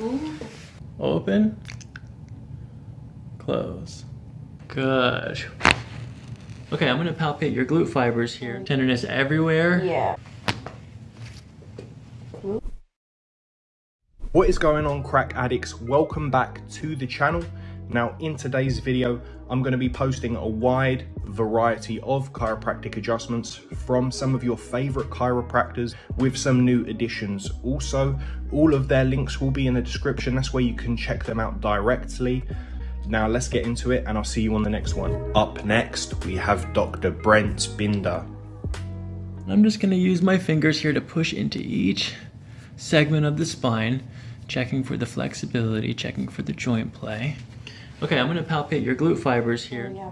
Ooh. Open. Close. Good. Okay, I'm gonna palpate your glute fibers here. Tenderness everywhere. Yeah. What is going on crack addicts? Welcome back to the channel. Now in today's video, I'm going to be posting a wide variety of chiropractic adjustments from some of your favorite chiropractors with some new additions. Also, all of their links will be in the description. That's where you can check them out directly. Now let's get into it and I'll see you on the next one. Up next, we have Dr. Brent Binder. I'm just gonna use my fingers here to push into each segment of the spine, checking for the flexibility, checking for the joint play. Okay, I'm gonna palpate your glute fibers here. Yeah.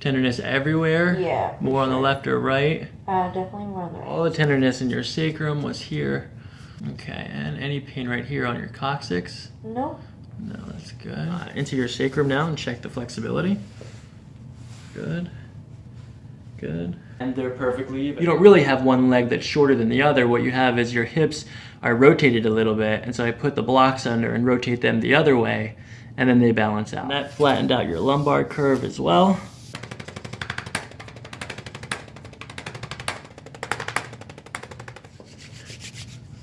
Tenderness everywhere? Yeah. More on the left or right? Uh, definitely more on the right. All the tenderness in your sacrum was here. Okay, and any pain right here on your coccyx? Nope. No, that's good. Uh, into your sacrum now and check the flexibility. Good. Good. And they're perfectly even. You don't really have one leg that's shorter than the other. What you have is your hips are rotated a little bit. And so I put the blocks under and rotate them the other way and then they balance out. And that flattened out your lumbar curve as well.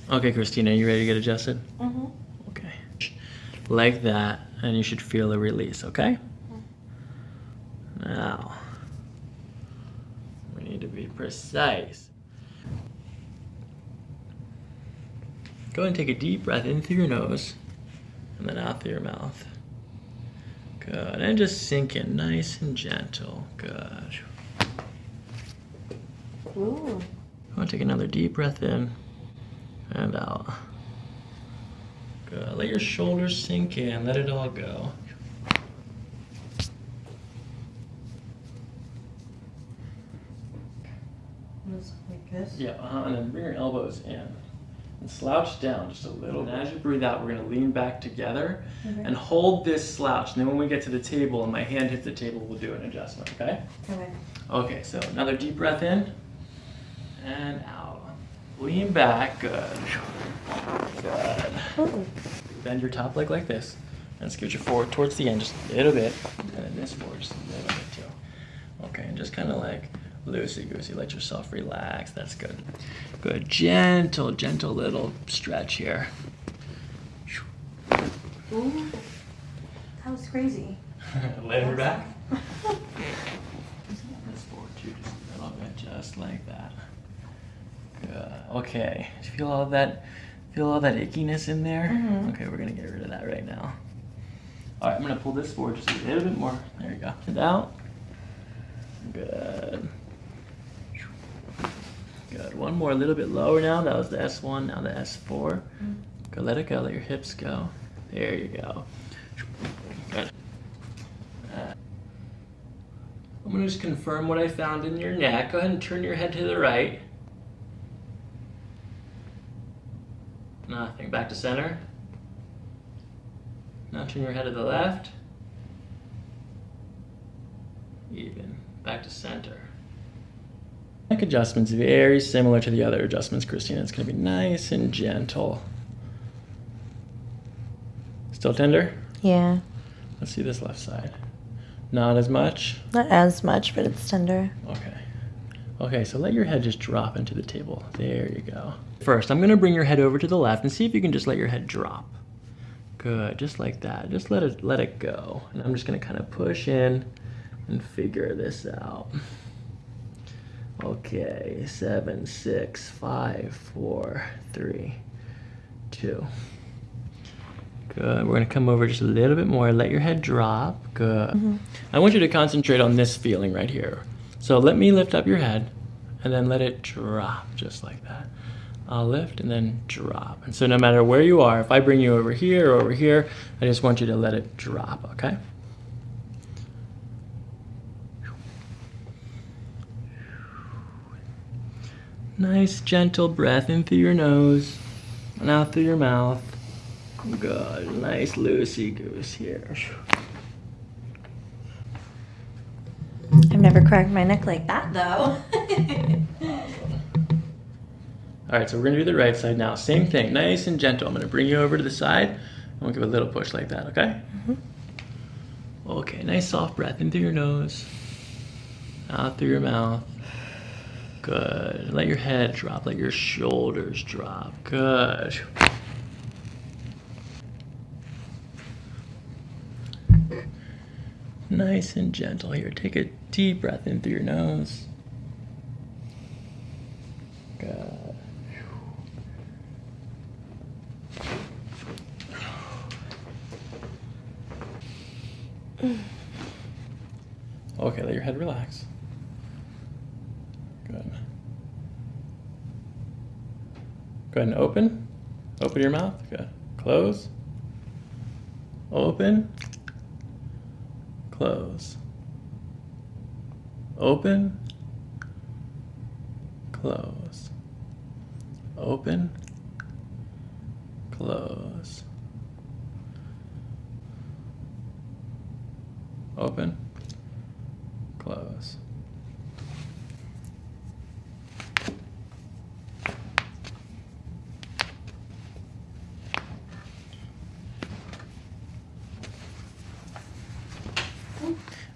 Okay, Christina, you ready to get adjusted? Mm-hmm. Okay. Like that, and you should feel a release, okay? Now, we need to be precise. Go ahead and take a deep breath in through your nose and then out through your mouth. Good, and just sink in nice and gentle. Good. Ooh. I want to take another deep breath in and out. Good. Let your shoulders sink in. Let it all go. Like this? Yeah, uh -huh. and then bring your elbows in. And slouch down just a little. And as you breathe out, we're gonna lean back together Okay. and hold this slouch. And then when we get to the table and my hand hits the table, we'll do an adjustment, okay? Okay. Okay, so another deep breath in and out. Lean back, good. Good. Ooh. Bend your top leg like this and scoot your forward towards the end just a little bit. And then this forward just a little bit too. Okay, and just kind of like loosey-goosey, let yourself relax. That's good. Good, gentle, gentle little stretch here. Ooh. That was crazy. Lay her back. This forward too, just a little bit, just like that. Good. Okay. Do you feel all that? Feel all that ickiness in there? Mhm. Okay, we're gonna get rid of that right now. All right, I'm gonna pull this forward just a little bit more. There you go. And out. Good. Good. One more, a little bit lower now. That was the S1. Now the S4. Go. Let it go. Let your hips go. There you go. Good. Uh, I'm gonna just confirm what I found in your neck. Go ahead and turn your head to the right. Nothing. Back to center. Now turn your head to the left. Even. Back to center. Neck adjustment's very similar to the other adjustments, Christina. It's gonna be nice and gentle. Still tender? Yeah. Let's see this left side. Not as much? Not as much, but it's tender. Okay. Okay, so let your head just drop into the table. There you go. First, I'm gonna bring your head over to the left and see if you can just let your head drop. Good, just like that. Just let it let it go. And I'm just gonna kind of push in and figure this out. Okay, seven, six, five, four, three, two. Good. We're gonna come over just a little bit more. Let your head drop. Good. Mm-hmm. I want you to concentrate on this feeling right here. So let me lift up your head and then let it drop just like that. I'll lift and then drop. And so no matter where you are, if I bring you over here or over here, I just want you to let it drop, okay? Nice gentle breath in through your nose and out through your mouth. Good, nice loosey goose here. I've never cracked my neck like that though. All right, so we're gonna do the right side now. Same thing, nice and gentle. I'm gonna bring you over to the side. I'm gonna give a little push like that, okay? Mm-hmm. Okay, nice soft breath in through your nose, out through your mouth. Good. Let your head drop, let your shoulders drop. Good. Nice and gentle here. Take a deep breath in through your nose. Good. Okay, let your head relax. Good. Go ahead and open. Open your mouth. Good. Close. Open. Close. Open. Close. Open. Close. Open. Close.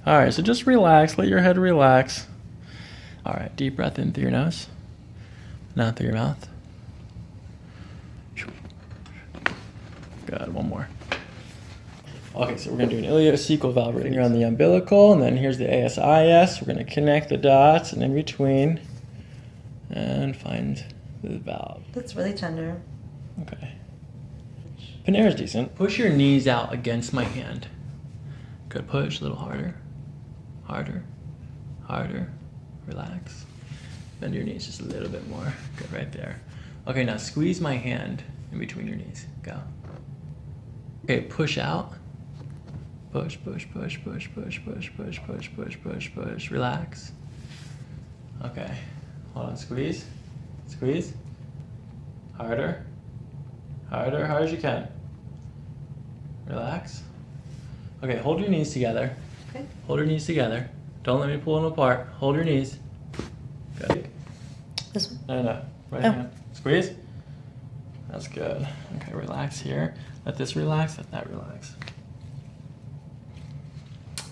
All right, so just relax. Let your head relax. All right, deep breath in through your nose, not through your mouth. Good, one more. Okay, so we're gonna do an ileocecal valve right here on the umbilical, and then here's the ASIS. We're gonna connect the dots and in between, and find the valve. That's really tender. Okay. Panera's decent. Push your knees out against my hand. Good push, a little harder. Harder. Harder. Relax. Bend your knees just a little bit more. Good, right there. Okay, now squeeze my hand in between your knees. Go. Okay, push out. Push, push, push, push, push, push, push, push, push, push, push. Relax. Okay. Hold on, squeeze. Squeeze. Harder. Harder, hard as you can. Relax. Okay, hold your knees together. Okay. Hold your knees together. Don't let me pull them apart. Hold your knees. Good. This one. No, no, no. Right Oh. hand. Squeeze. That's good. Okay, relax here. Let this relax. Let that relax.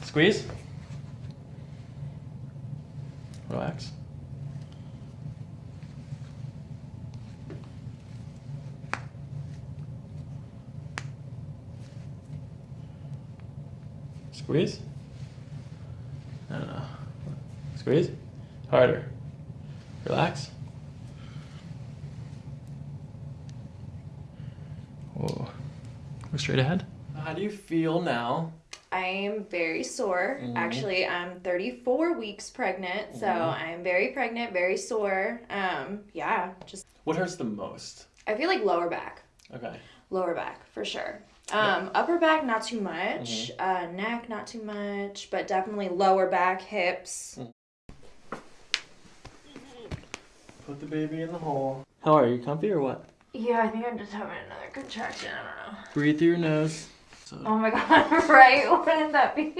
Squeeze. Relax. Squeeze. Squeeze. Harder. Relax. Whoa. Go straight ahead. How do you feel now? I am very sore. Mhm. Actually, I'm 34 weeks pregnant, so I am very pregnant, very sore. Um, yeah, just What hurts the most? I feel like lower back, Okay. lower back for sure. Um, upper back not too much, uh, neck not too much, but definitely lower back, hips. Put the baby in the hole. How are you? Comfy or what? Yeah, I think I'm just having another contraction. I don't know. Breathe through your nose. So, Oh my god! Right? Wouldn't that be?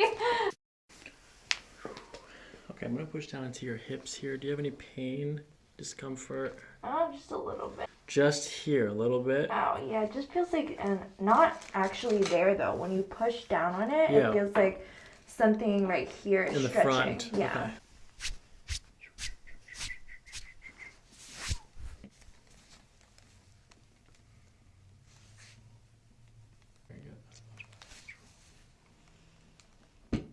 okay, I'm gonna push down into your hips here. Do you have any pain, discomfort? Oh, just a little bit. Just here, a little bit. Oh yeah, it just feels like and not actually there though. When you push down on it, Yeah. it feels like something right here is In the front. Yeah. Okay. Very good. That's much better.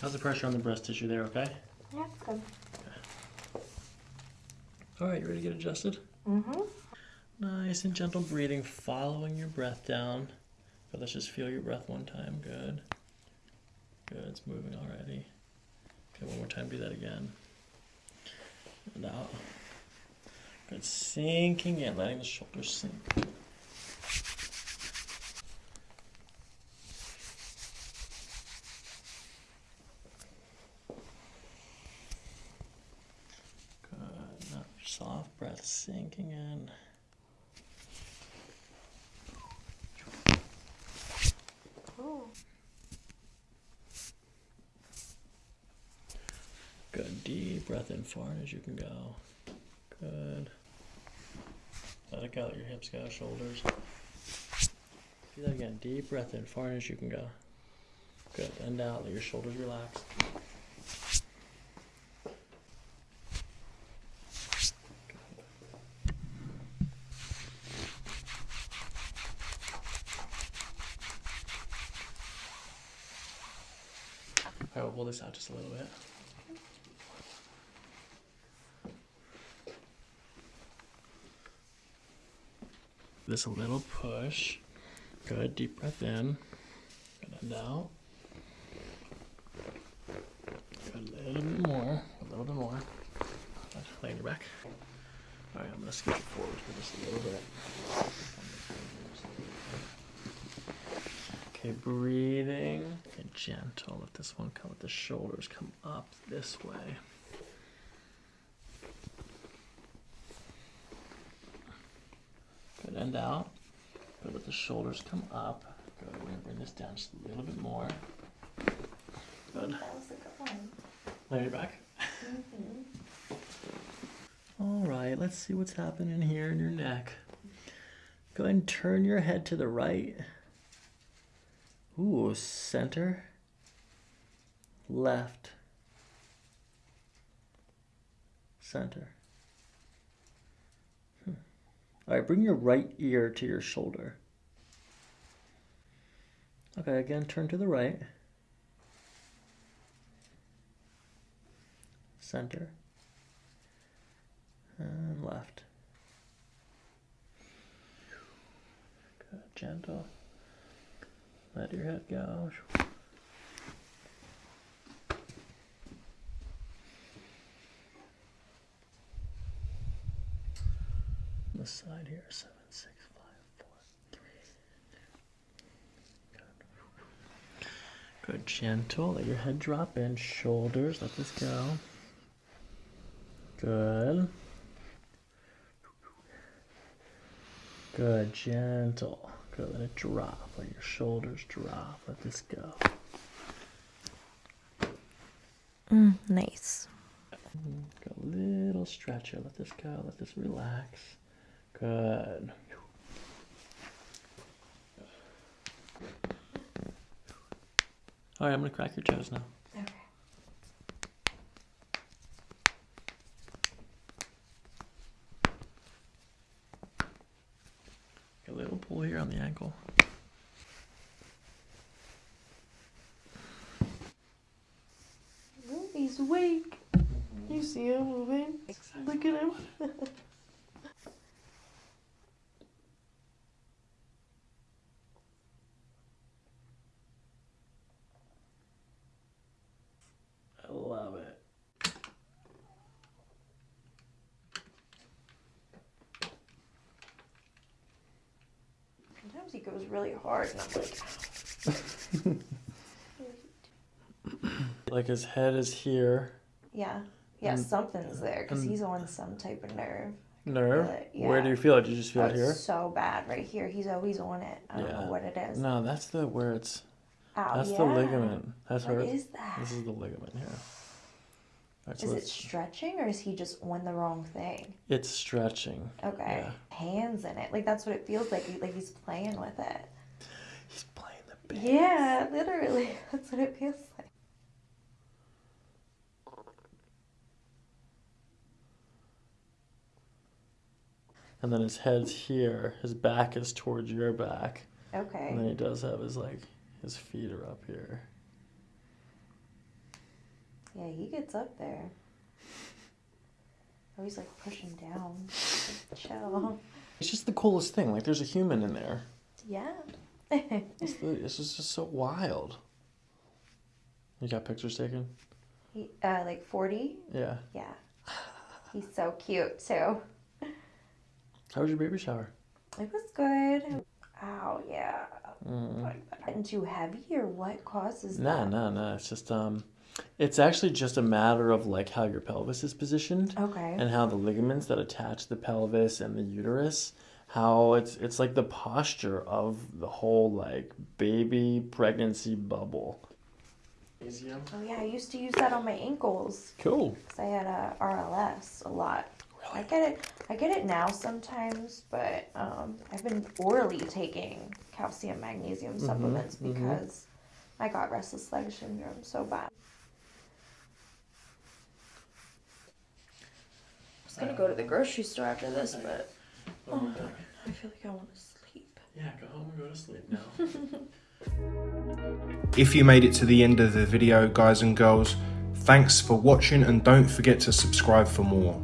How's the pressure on the breast tissue there, okay? Yeah, good. All right, you ready to get adjusted? Mm-hmm. Nice and gentle breathing, following your breath down. But let's just feel your breath one time. Good. Good, it's moving already. Okay, one more time, do that again. And out. Good, sinking in, letting the shoulders sink. Good, now soft breath sinking in. Good. deep breath in, far as you can go. Good. Let it go. Your hips go, shoulders. Do that again. Deep breath in, far as you can go. Good. And out. Let your shoulders relax. Pull this out just a little bit. This little push. Good. Deep breath in. Good. And out. Good. A little bit more. A little bit more. Lay on your back. Alright, I'm gonna scoot forward for just a little bit. Okay, breathing. Gentle. Let this one come. Let the shoulders come up this way. Good. End out. Good. Let the shoulders come up. Good. We're gonna bring this down just a little bit more. Good. That was a good one. Lay on your back. Mm-hmm. All right, let's see what's happening here in your neck. Go ahead and turn your head to the right. Ooh, center. Left. Center. Hmm. All right, bring your right ear to your shoulder. Okay, again, turn to the right. Center. And left. Good, gentle. Let your head go. The side here, seven, six, five, four, three. Good. Good, gentle. Let your head drop in. Shoulders. Let this go. Good. Good, gentle. Good, let it drop. Let your shoulders drop. Let this go. Mm, nice. Go a little stretcher. Let this go. Let this relax. Good. All right, I'm gonna crack your toes now. Okay. A little pull here on the ankle. Ooh, he's awake. You see him moving? Look at him. I love it. Sometimes he goes really hard, and I'm like, Like his head is here. yeah, yeah, And- something's there because he's on some type of nerve. Nerve. Uh, Where do you feel it? Do you just feel Oh, it here? so bad right here. He's always on it. I don't Yeah. know what it is. No, that's the where it's. Ow, That's yeah. the ligament. That's What where. is that? This is the ligament here. Is it stretching or is he just on the wrong thing? It's stretching. Okay. Hands in it. Like that's what it feels like. Like he's playing with it. He's playing the bass. Yeah, literally. That's what it feels like. And then his head's here. His back is towards your back. Okay. And then he does have his like his feet are up here. Yeah, he gets up there. Oh, he's like pushing down. Chill. It's just the coolest thing. Like there's a human in there. Yeah. It's, the, it's just, just so wild. You got pictures taken? he, uh, like 40? Yeah. Yeah. He's so cute too. How was your baby shower? It was good. Ow, yeah. Mm. Getting too heavy or what causes No, that? no, no. It's just um, it's actually just a matter of like how your pelvis is positioned. Okay. and how the ligaments that attach the pelvis and the uterus how it's it's like the posture of the whole like baby pregnancy bubble Magnesium. Oh yeah, I used to use that on my ankles Cool. because I had a RLS a lot. Really? I get it. I get it now sometimes, but um, I've been orally taking calcium magnesium supplements mhm. because I got restless leg syndrome so bad. Was gonna go to the grocery store after this, but Oh, I feel like I want to sleep. yeah, go home and go to sleep now. If you made it to the end of the video, guys and girls, thanks for watching and don't forget to subscribe for more.